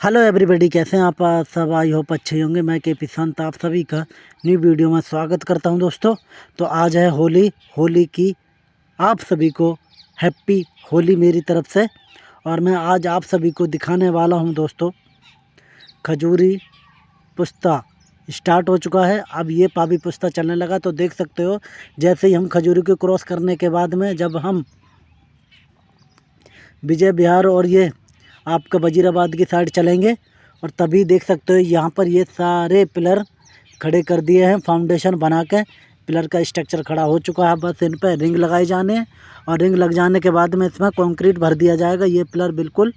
Hello everybody कैसे हैं आप? सब आई होप अच्छे होंगे। मैं के पी संत आप सभी का न्यू वीडियो में स्वागत करता हूँ दोस्तों। तो आज है होली होली की आप सभी को हैप्पी होली मेरी तरफ़ से। और मैं आज आप सभी को दिखाने वाला हूँ दोस्तों, खजूरी पुस्ता स्टार्ट हो चुका है। अब ये पाबी पुस्ता चलने लगा तो देख सकते हो, जैसे ही हम खजूरी को क्रॉस करने के बाद में जब हम विजय बिहार और ये आपका वजीराबाद की साइड चलेंगे और तभी देख सकते हो यहाँ पर ये सारे पिलर खड़े कर दिए हैं फाउंडेशन बना के। पिलर का स्ट्रक्चर खड़ा हो चुका है। बस इन पर रिंग लगाए जाने और रिंग लग जाने के बाद में इसमें कंक्रीट भर दिया जाएगा। ये पिलर बिल्कुल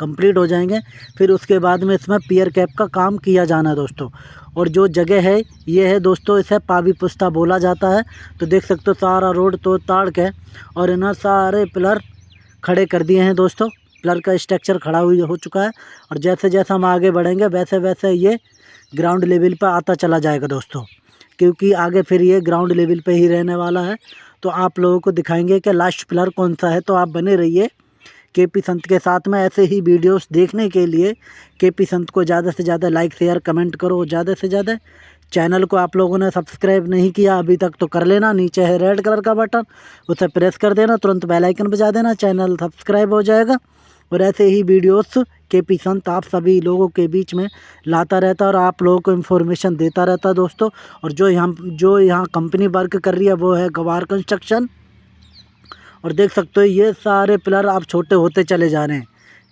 कंप्लीट हो जाएँगे। फिर उसके बाद में इसमें पियर कैप का काम किया जाना है दोस्तों। और जो जगह है, ये है दोस्तों, इसे पावी पुस्ता बोला जाता है। तो देख सकते हो सारा रोड तो ताड़ के और इन्हें सारे पिलर खड़े कर दिए हैं दोस्तों। पिलर का स्ट्रक्चर खड़ा हुई हो चुका है और जैसे जैसे हम आगे बढ़ेंगे, वैसे वैसे ये ग्राउंड लेवल पर आता चला जाएगा दोस्तों। क्योंकि आगे फिर ये ग्राउंड लेवल पे ही रहने वाला है। तो आप लोगों को दिखाएँगे कि लास्ट पिलर कौन सा है। तो आप बने रहिए के पी संत के साथ में। ऐसे ही वीडियोस देखने के लिए के पी संत को ज़्यादा से ज़्यादा लाइक शेयर कमेंट करो। ज़्यादा से ज़्यादा चैनल को आप लोगों ने सब्सक्राइब नहीं किया, अभी तक तो कर लेना। नीचे है रेड कलर का बटन उसे प्रेस कर देना। तुरंत बेल आइकन बजा देना। चैनल सब्सक्राइब हो जाएगा। और ऐसे ही वीडियोस के पी संत आप सभी लोगों के बीच में लाता रहता और आप लोगों को इन्फॉर्मेशन देता रहता दोस्तों। और जो यहाँ जो यहाँ कंपनी वर्क कर रही है, वो है गवार कंस्ट्रक्शन और देख सकते हो, ये सारे पिलर आप छोटे होते चले जा रहे हैं।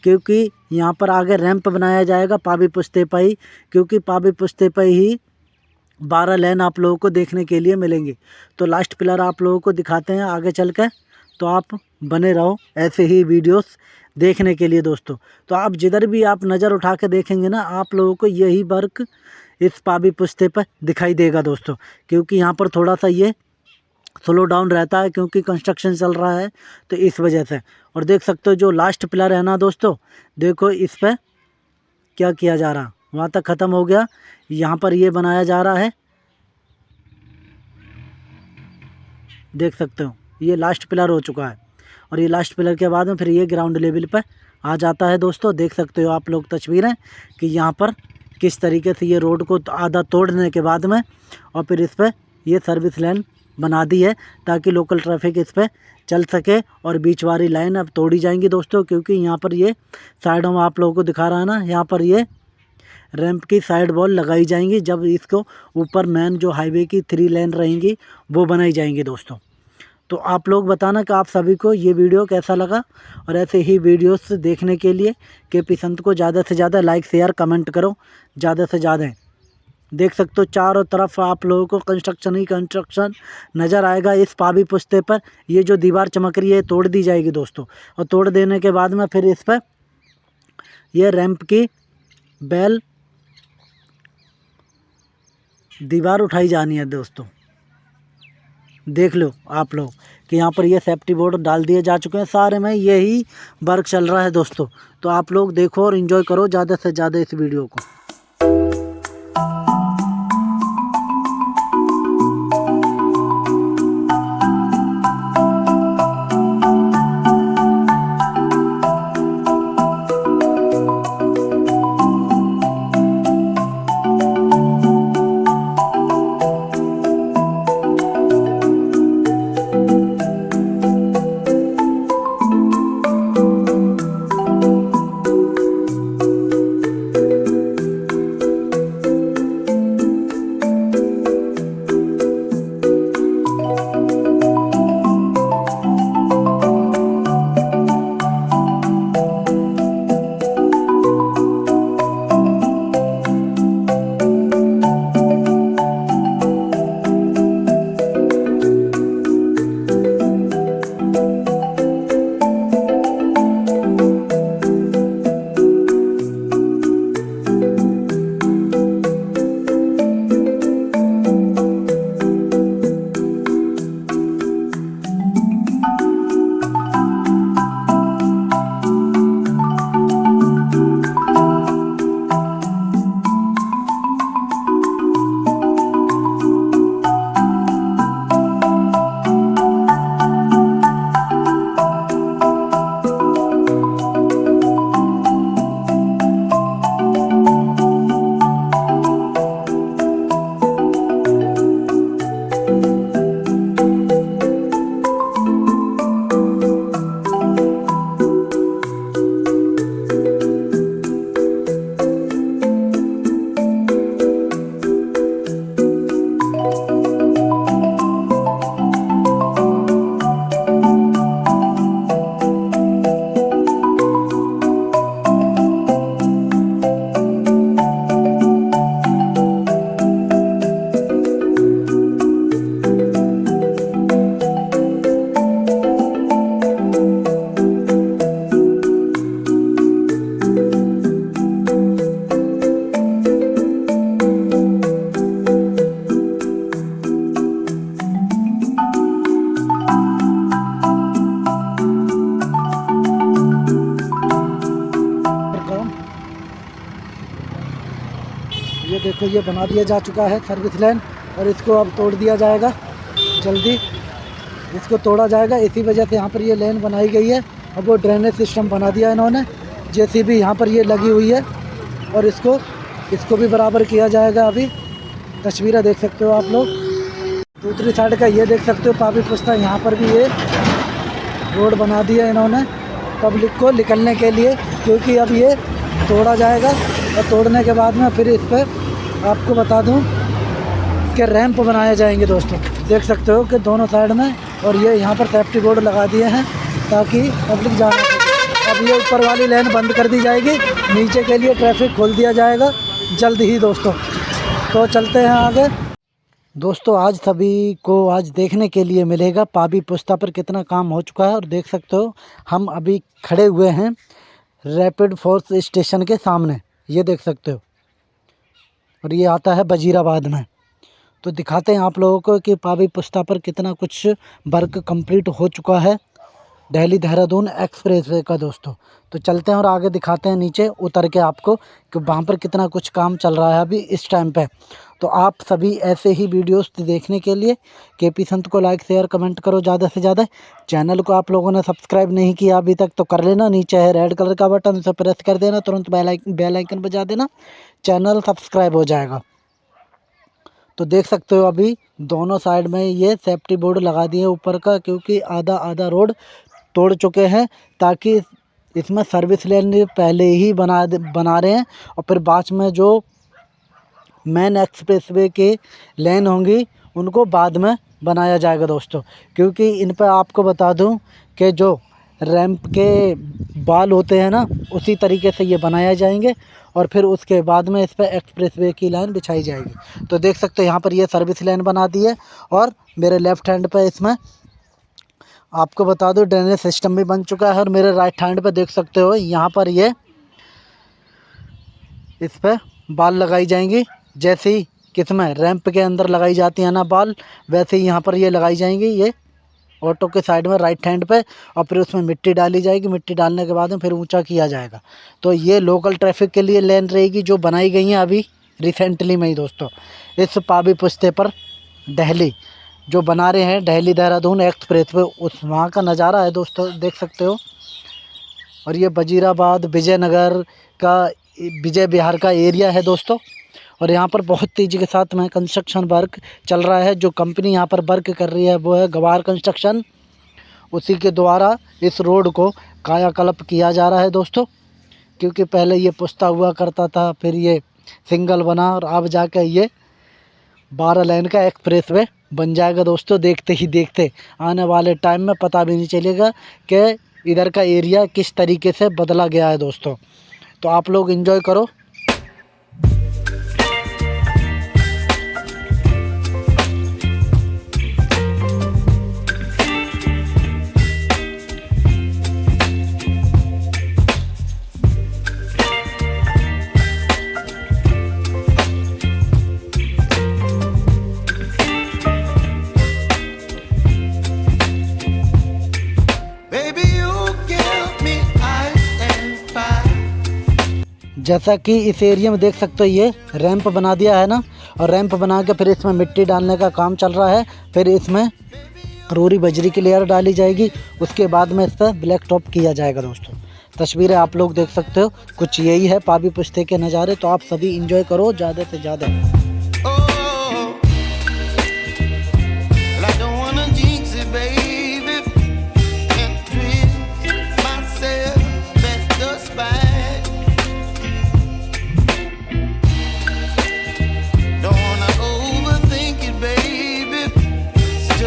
क्योंकि यहाँ पर आगे रैंप बनाया जाएगा पाबी पुस्ते पर ही, क्योंकि पाबी पुश्ते पाई ही बारह लेन आप लोगों को देखने के लिए मिलेंगे। तो लास्ट पिलर आप लोगों को दिखाते हैं आगे चल कर तो आप बने रहो ऐसे ही वीडियोस। देखने के लिए दोस्तों। तो आप जिधर भी आप नज़र उठा के देखेंगे ना, आप लोगों को यही वर्क इस पाबी पुस्ते पर दिखाई देगा दोस्तों। क्योंकि यहाँ पर थोड़ा सा ये स्लो डाउन रहता है क्योंकि कंस्ट्रक्शन चल रहा है तो इस वजह से। और देख सकते हो जो लास्ट पिलर है ना दोस्तों, देखो इस पर क्या किया जा रहा। वहाँ तक ख़त्म हो गया। यहाँ पर ये बनाया जा रहा है। देख सकते हो, ये लास्ट पिलर हो चुका है। और ये लास्ट पिलर के बाद में फिर ये ग्राउंड लेवल पर आ जाता है दोस्तों। देख सकते हो आप लोग तस्वीरें कि यहाँ पर किस तरीके से ये रोड को आधा तोड़ने के बाद में और फिर इस पर ये सर्विस लाइन बना दी है ताकि लोकल ट्रैफ़िक इस पर चल सके और बीच वाली लाइन अब तोड़ी जाएँगी दोस्तों, क्योंकि यहाँ पर ये साइडों में आप लोगों को दिखा रहा है ना, यहाँ पर ये रैंप की साइड वॉल लगाई जाएँगी। जब इसको ऊपर मेन जो हाईवे की थ्री लेन रहेंगी, वो बनाई जाएँगी दोस्तों। तो आप लोग बताना कि आप सभी को ये वीडियो कैसा लगा और ऐसे ही वीडियोस देखने के लिए के पी संत को ज़्यादा से ज़्यादा लाइक, शेयर, कमेंट करो। ज़्यादा से ज़्यादा देख सकते हो चारों तरफ़ आप लोगों को कंस्ट्रक्शन ही कंस्ट्रक्शन नज़र आएगा इस पाबी पुस्ते पर। ये जो दीवार चमक रही है, तोड़ दी जाएगी दोस्तों। और तोड़ देने के बाद में फिर इस पर यह रैंप की बैल दीवार उठाई जानी है दोस्तों। देख लो आप लोग, कि यहाँ पर ये सेफ्टी बोर्ड डाल दिए जा चुके हैं। सारे में यही वर्क चल रहा है दोस्तों। तो आप लोग देखो और इन्जॉय करो ज़्यादा से ज़्यादा इस वीडियो को। ये बना दिया जा चुका है सर्विस लाइन और इसको अब तोड़ दिया जाएगा जल्दी। इसको तोड़ा जाएगा। इसी वजह से यहाँ पर ये लेन बनाई गई है। अब वो ड्रेनेज सिस्टम बना दिया इन्होंने। जैसी भी यहाँ पर ये लगी हुई है और इसको इसको भी बराबर किया जाएगा अभी। तस्वीरें देख सकते हो आप लोग। दूसरी साइड का ये देख सकते हो, पापी पुस्ता यहाँ पर भी ये रोड बना दिया इन्होंने पब्लिक को निकलने के लिए, क्योंकि अब ये तोड़ा जाएगा और तोड़ने के बाद में फिर इस पर आपको बता दूँ कि रैंप बनाए जाएँगे दोस्तों। देख सकते हो कि दोनों साइड में और ये यहाँ पर सेफ्टी बोर्ड लगा दिए हैं ताकि पब्लिक जा अब ये ऊपर वाली लेन बंद कर दी जाएगी। नीचे के लिए ट्रैफ़िक खोल दिया जाएगा। जल्द ही दोस्तों। तो चलते हैं आगे। दोस्तों, आज सभी को आज देखने के लिए मिलेगा पाबी पुस्ता पर कितना काम हो चुका है और देख सकते हो, हम अभी खड़े हुए हैं रैपिड फोर्स स्टेशन के सामने। ये देख सकते हो। और ये आता है वजीराबाद में। तो दिखाते हैं आप लोगों को कि पावी पुस्ता पर कितना कुछ वर्क कंप्लीट हो चुका है। दिल्ली देहरादून एक्सप्रेस वे का दोस्तों। तो चलते हैं और आगे दिखाते हैं नीचे, उतर के आपको कि वहाँ पर कितना कुछ काम चल रहा है अभी इस टाइम पे। तो आप सभी ऐसे ही वीडियोस देखने के लिए के पी संत को लाइक शेयर कमेंट करो ज़्यादा से ज़्यादा। चैनल को आप लोगों ने सब्सक्राइब नहीं किया अभी तक तो कर लेना। नीचे है रेड कलर का बटन उसे प्रेस कर देना। तुरंत बेल आइकन बजा देना। चैनल सब्सक्राइब हो जाएगा। तो देख सकते हो अभी दोनों साइड में ये सेफ्टी बोर्ड लगा दिए ऊपर का, क्योंकि आधा आधा रोड तोड़ चुके हैं, ताकि इसमें सर्विस लेन पहले ही बना बना रहे हैं। और फिर बाद में जो मेन एक्सप्रेसवे के लेन होंगी, उनको बाद में बनाया जाएगा दोस्तों। क्योंकि इन पर आपको बता दूँ कि जो रैंप के बाल होते हैं ना, उसी तरीके से ये बनाया जाएँगे। और फिर उसके बाद में इस पर एक्सप्रेसवे की लाइन बिछाई जाएगी। तो देख सकते हो यहाँ पर ये सर्विस लाइन बना दी है और मेरे लेफ़्ट हैंड पर इसमें आपको बता दो ड्रेनेज सिस्टम भी बन चुका है और मेरे राइट हैंड पर देख सकते हो यहाँ पर ये इस पर बाल लगाई जाएँगी। जैसे ही किसमें रैंप के अंदर लगाई जाती है ना बाल, वैसे ही यहाँ पर ये लगाई जाएँगी ये। ऑटो के साइड में राइट हैंड पे और फिर उसमें मिट्टी डाली जाएगी। मिट्टी डालने के बाद में फिर ऊँचा किया जाएगा। तो ये लोकल ट्रैफ़िक के लिए लेन रहेगी जो बनाई गई हैं अभी रिसेंटली में ही दोस्तों। इस पाबी पुस्ते पर दिल्ली जो बना रहे हैं दिल्ली देहरादून एक्सप्रेस वे उस वहाँ का नज़ारा है दोस्तों, देख सकते हो। और ये वजीराबाद विजयनगर का, विजय बिहार का एरिया है दोस्तों। और यहाँ पर बहुत तेज़ी के साथ में कंस्ट्रक्शन वर्क चल रहा है। जो कंपनी यहाँ पर वर्क कर रही है, वो है गवार कंस्ट्रक्शन उसी के द्वारा इस रोड को कायाकल्प किया जा रहा है दोस्तों। क्योंकि पहले ये पुश्ता हुआ करता था, फिर ये सिंगल बना और अब जाकर ये बारह लाइन का एक्सप्रेस वे बन जाएगा दोस्तों। देखते ही देखते आने वाले टाइम में पता भी नहीं चलेगा कि इधर का एरिया किस तरीके से बदला गया है दोस्तों। तो आप लोग इन्जॉय करो। जैसा कि इस एरिया में देख सकते हो, ये रैंप बना दिया है ना? और रैंप बना के फिर इसमें मिट्टी डालने का काम चल रहा है। फिर इसमें रूरी बजरी की लेयर डाली जाएगी। उसके बाद में इस पर ब्लैक टॉप किया जाएगा दोस्तों। तस्वीरें आप लोग देख सकते हो। कुछ यही है पाबी पुश्ते के नज़ारे तो आप सभी इंजॉय करो, ज़्यादा से ज़्यादा।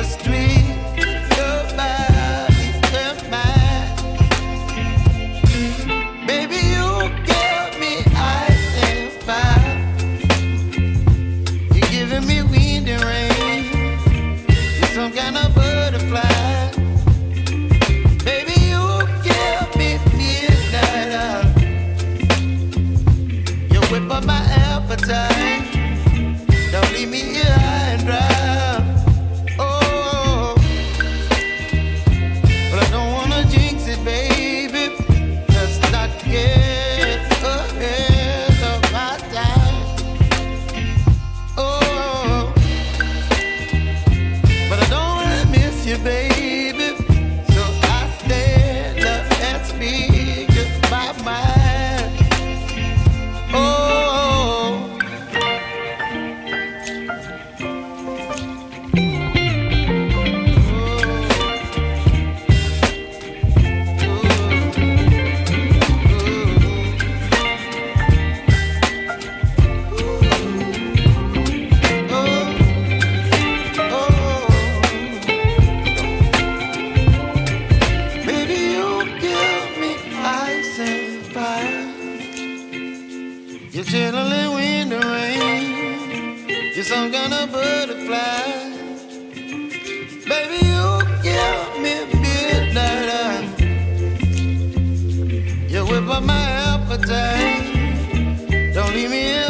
just. You're chilling in the rain. You're some kind of butterfly. Baby, you give me midnight. You whip up my appetite. Don't leave me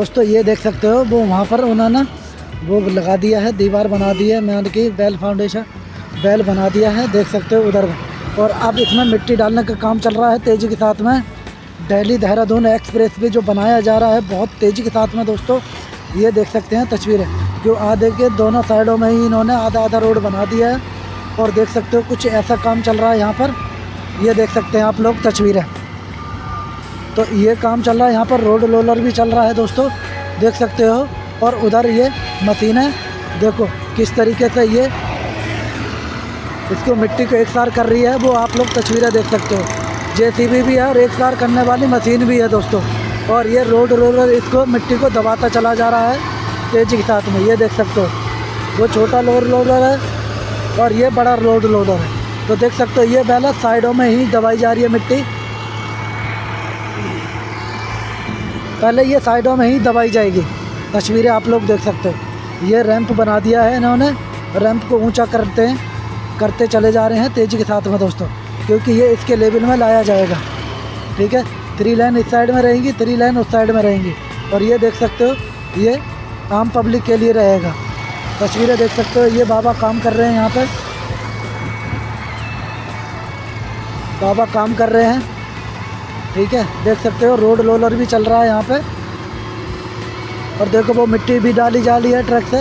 दोस्तों, ये देख सकते हो, वो वहाँ पर उन्होंने वो लगा दिया है, दीवार बना दी है मैंने की बैल फाउंडेशन बैल बना दिया है, देख सकते हो उधर। और अब इसमें मिट्टी डालने का काम चल रहा है तेज़ी के साथ में। दिल्ली देहरादून एक्सप्रेस वे जो बनाया जा रहा है, बहुत तेज़ी के साथ में दोस्तों, ये देख सकते हैं तस्वीरें। जो आधे के दोनों साइडों में ही इन्होंने आधा आधा रोड बना दिया है, और देख सकते हो कुछ ऐसा काम चल रहा है यहाँ पर। ये देख सकते हैं आप लोग तस्वीरें। तो ये काम चल रहा है, यहाँ पर रोड रोलर भी चल रहा है दोस्तों, देख सकते हो। और उधर ये मशीन है, देखो किस तरीके से ये इसको मिट्टी को एक सार कर रही है, वो आप लोग तस्वीरें देख सकते हो। जेसीबी भी है और एक सार करने वाली मशीन भी है दोस्तों। और ये रोड रोलर इसको मिट्टी को दबाता चला जा रहा है, तेज़ी के साथ में, ये देख सकते हो। वो छोटा रोड रोलर है और ये बड़ा रोड रोलर है। तो देख सकते हो, ये बैला साइडों में ही दबाई जा रही है मिट्टी। पहले ये साइडों में ही दबाई जाएगी। तस्वीरें आप लोग देख सकते हो। ये रैंप बना दिया है इन्होंने। रैंप को ऊँचा करते हैं, करते चले जा रहे हैं तेज़ी के साथ में दोस्तों, क्योंकि ये इसके लेवल में लाया जाएगा। ठीक है? थ्री लाइन इस साइड में रहेंगी थ्री लाइन उस साइड में रहेंगी। और ये देख सकते हो, ये आम पब्लिक के लिए रहेगा। तस्वीरें देख सकते हो, ये बाबा काम कर रहे हैं यहाँ पर बाबा काम कर रहे हैं। ठीक है, देख सकते हो रोड रोलर भी चल रहा है यहाँ पे। और देखो, वो मिट्टी भी डाली जा रही है ट्रक से।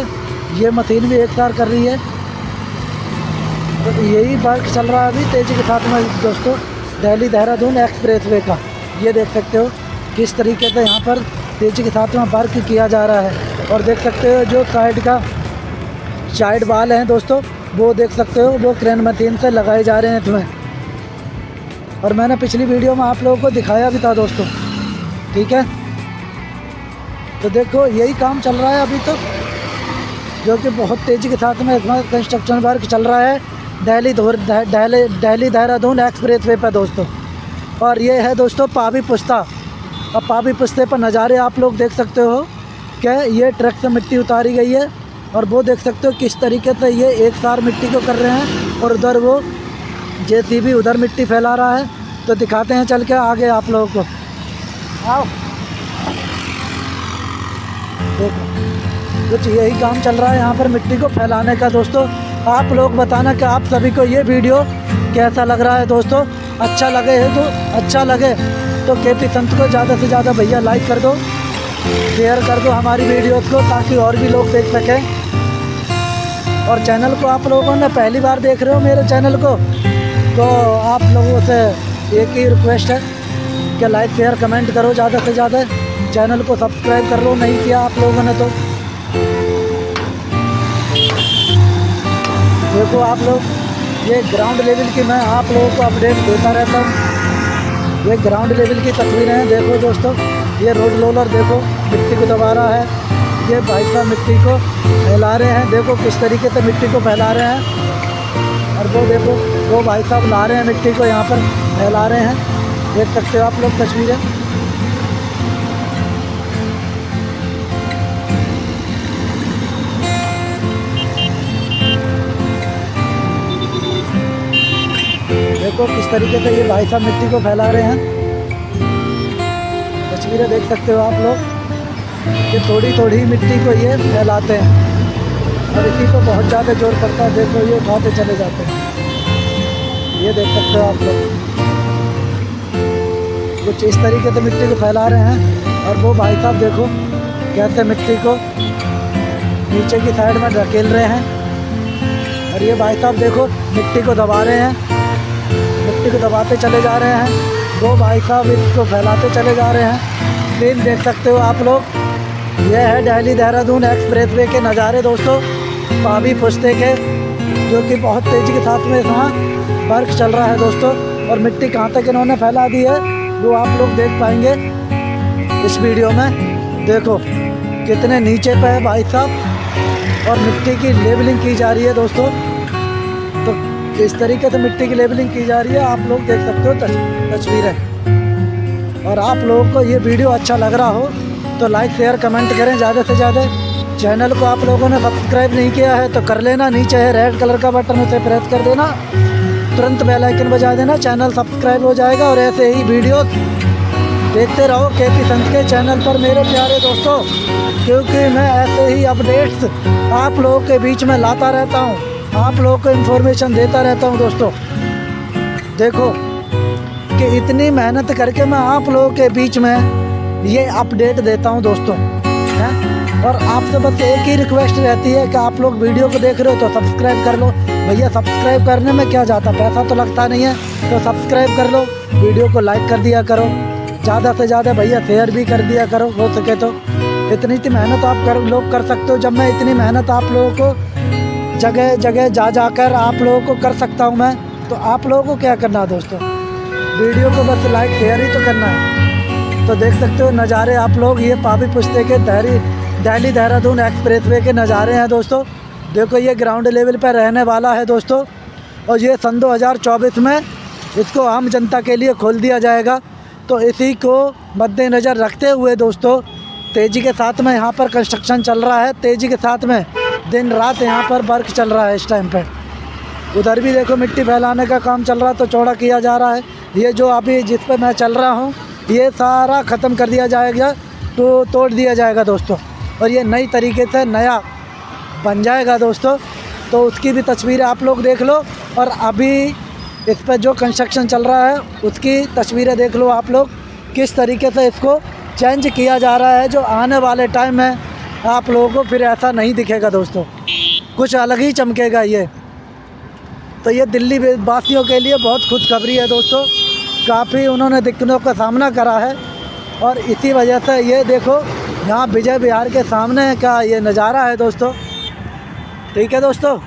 ये मशीन भी एक सार कर रही है। तो यही वर्क चल रहा है अभी, तेज़ी के साथ में दोस्तों, दिल्ली देहरादून एक्सप्रेस वे का। ये देख सकते हो, किस तरीके से यहाँ पर तेज़ी के साथ में वर्क किया जा रहा है। और देख सकते हो, जो साइड का साइड वाल हैं दोस्तों, वो देख सकते हो, वो क्रेन मशीन से लगाए जा रहे हैं तुम्हें और मैंने पिछली वीडियो में आप लोगों को दिखाया भी था दोस्तों। ठीक है? तो देखो, यही काम चल रहा है अभी तो जो कि बहुत तेज़ी के साथ में इसमें कंस्ट्रक्शन वर्क चल रहा है। दिल्ली दिल्ली दिल्ली देहरादून एक्सप्रेस वे पर दोस्तों। और ये है दोस्तों पावी पुस्ता। अब पावी पुस्ते पर नज़ारे आप लोग देख सकते हो कि ये ट्रक से मिट्टी उतारी गई है और वो देख सकते हो किस तरीके से ये एक सार मिट्टी को कर रहे हैं और उधर वो जे उधर मिट्टी फैला रहा है तो दिखाते हैं चल के आगे आप लोगों को। आओ। देखो, कुछ यही काम चल रहा है यहाँ पर मिट्टी को फैलाने का। दोस्तों, आप लोग बताना कि आप सभी को ये वीडियो कैसा लग रहा है दोस्तों? अच्छा लगे है तो अच्छा लगे। तो के पी संत को ज़्यादा से ज़्यादा भैया लाइक कर दो शेयर कर दो हमारी वीडियोस को, ताकि और भी लोग देख सकें। और चैनल को आप लोगों ने पहली बार देख रहे हो मेरे चैनल को? तो आप लोगों से एक ही रिक्वेस्ट है कि लाइक शेयर कमेंट करो ज़्यादा से ज़्यादा। चैनल को सब्सक्राइब कर लो, नहीं किया आप लोगों ने तो। देखो आप लोग, ये ग्राउंड लेवल की मैं आप लोगों को अपडेट देता रहता हूँ। ये ग्राउंड लेवल की तस्वीरें हैं, देखो दोस्तों। ये रोड रोलर देखो, मिट्टी को दबा रहा है। ये भाई साहब मिट्टी को फैला रहे हैं। देखो किस तरीके से मिट्टी को फैला रहे हैं। और वो देखो, वो भाई साहब ला रहे हैं मिट्टी को, यहाँ पर फैला रहे हैं। देख सकते हो आप लोग तस्वीरें। देखो, किस तरीके से ये भाई साहब मिट्टी को फैला रहे हैं। तस्वीरें देख सकते हो आप लोग, कि थोड़ी थोड़ी मिट्टी को ये फैलाते हैं। इसी को बहुत ज़्यादा ज़ोर पड़ता है, देखो ये उठाते चले जाते हैं। ये देख सकते हो आप लोग। कुछ इस तरीके से मिट्टी को फैला रहे हैं, और वो भाई साहब देखो, कैसे मिट्टी को नीचे की साइड में ढकेल रहे हैं। और ये भाई साहब देखो, मिट्टी को दबा रहे हैं। मिट्टी को दबाते चले जा रहे हैं। वो भाई साहब इसको फैलाते चले जा रहे हैं। ट्रेन देख सकते हो आप लोग। यह है दिल्ली देहरादून एक्सप्रेस वे के नज़ारे, दोस्तों। पावी पुश्ते के, जो कि बहुत तेज़ी के साथ में यहाँ वर्क चल रहा है दोस्तों, और मिट्टी कहाँ तक इन्होंने फैला दी है, वो आप लोग देख पाएँगे इस वीडियो में। देखो, कितने नीचे पे है भाई साहब, और मिट्टी की लेबलिंग की जा रही है दोस्तों। तो इस तरीके से मिट्टी की लेबलिंग की जा रही है, आप लोग देख सकते हो तस्वीरें। और आप लोगों को ये वीडियो अच्छा लग रहा हो तो लाइक, शेयर, कमेंट करें, ज़्यादा से ज़्यादा। चैनल को आप लोगों ने सब्सक्राइब नहीं किया है तो कर लेना, नीचे है रेड कलर का बटन, उसे प्रेस कर देना। तुरंत बेल आइकन बजा देना, चैनल सब्सक्राइब हो जाएगा और ऐसे ही वीडियो देखते रहो के पी संत के चैनल पर, मेरे प्यारे दोस्तों, क्योंकि मैं ऐसे ही अपडेट्स आप लोगों के बीच में लाता रहता हूँ, आप लोगों को इन्फॉर्मेशन देता रहता हूँ दोस्तों। देखो कि इतनी मेहनत करके मैं आप लोगों के बीच में ये अपडेट देता हूँ दोस्तों, हैं? और आपसे बस एक ही रिक्वेस्ट रहती है कि आप लोग वीडियो को देख रहे हो तो सब्सक्राइब कर लो। भैया सब्सक्राइब करने में क्या जाता? पैसा तो लगता नहीं है तो सब्सक्राइब कर लो। वीडियो को लाइक कर दिया करो। ज़्यादा से ज़्यादा भैया शेयर भी कर दिया करो, हो सके तो। इतनी इतनी मेहनत आप कर, लोग कर सकते हो। जब मैं इतनी मेहनत आप लोगों को जगह जगह जा, जाकर आप लोगों को कर सकता हूँ मैं तो आप लोगों को क्या करना है दोस्तों? वीडियो को बस लाइक शेयर ही तो करना है। तो देख सकते हो नज़ारे आप लोग, ये पापी पुश्ते के दहरी दिल्ली देहरादून एक्सप्रेस वे के नज़ारे हैं दोस्तों। देखो, ये ग्राउंड लेवल पर रहने वाला है दोस्तों। और ये सन 2024 में इसको आम जनता के लिए खोल दिया जाएगा। तो इसी को मद्देनज़र रखते हुए दोस्तों, तेज़ी के साथ में यहाँ पर कंस्ट्रक्शन चल रहा है। तेज़ी के साथ में दिन रात यहाँ पर वर्क चल रहा है इस टाइम पर उधर भी देखो, मिट्टी फैलाने का काम चल रहा है तो चौड़ा किया जा रहा है। ये जो अभी जिस पर मैं चल रहा हूँ, ये सारा ख़त्म कर दिया जाएगा तो तोड़ दिया जाएगा दोस्तों। और ये नई तरीके से नया बन जाएगा दोस्तों। तो उसकी भी तस्वीरें आप लोग देख लो और अभी इस पर जो कंस्ट्रक्शन चल रहा है, उसकी तस्वीरें देख लो आप लोग, किस तरीके से इसको चेंज किया जा रहा है, जो आने वाले टाइम में आप लोगों को फिर ऐसा नहीं दिखेगा दोस्तों। कुछ अलग ही चमकेगा ये। तो ये दिल्ली वासियों के लिए बहुत खुशखबरी है दोस्तों। काफ़ी उन्होंने दिक्कतों का सामना करा है और इसी वजह से ये देखो यहाँ विजय बिहार के सामने का ये नज़ारा है दोस्तों। ठीक है दोस्तों?